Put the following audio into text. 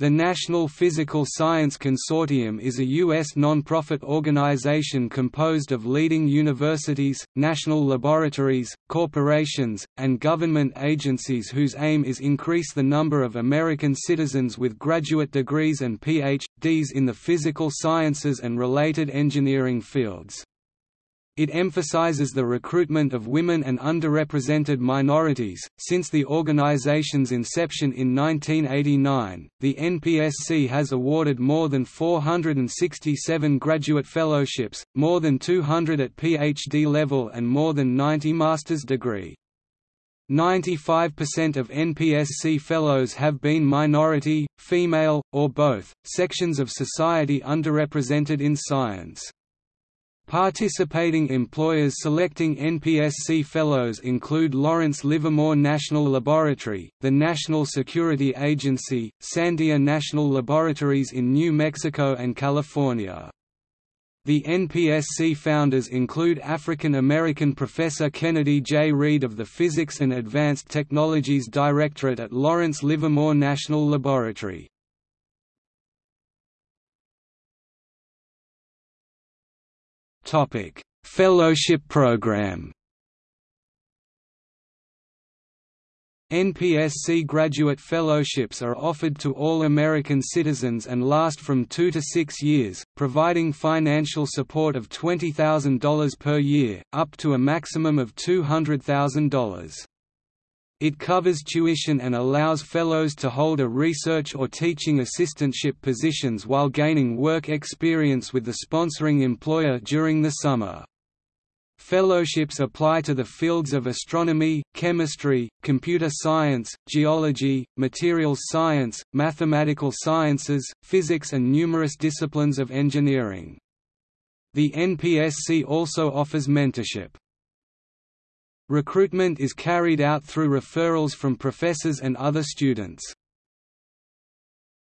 The National Physical Science Consortium is a U.S. non-profit organization composed of leading universities, national laboratories, corporations, and government agencies whose aim is increase the number of American citizens with graduate degrees and Ph.D.s in the physical sciences and related engineering fields. It emphasizes the recruitment of women and underrepresented minorities. Since the organization's inception in 1989, the NPSC has awarded more than 467 graduate fellowships, more than 200 at PhD level, and more than 90 master's degree. 95% of NPSC fellows have been minority, female, or both, sections of society underrepresented in science. Participating employers selecting NPSC Fellows include Lawrence Livermore National Laboratory, the National Security Agency, Sandia National Laboratories in New Mexico and California. The NPSC founders include African American Professor Kennedy J. Reed of the Physics and Advanced Technologies Directorate at Lawrence Livermore National Laboratory. Topic: Fellowship Program. NPSC graduate fellowships are offered to all American citizens and last from two to six years, providing financial support of $20,000 per year, up to a maximum of $200,000. It covers tuition and allows fellows to hold a research or teaching assistantship positions while gaining work experience with the sponsoring employer during the summer. Fellowships apply to the fields of astronomy, chemistry, computer science, geology, materials science, mathematical sciences, physics and numerous disciplines of engineering. The NPSC also offers mentorship. Recruitment is carried out through referrals from professors and other students.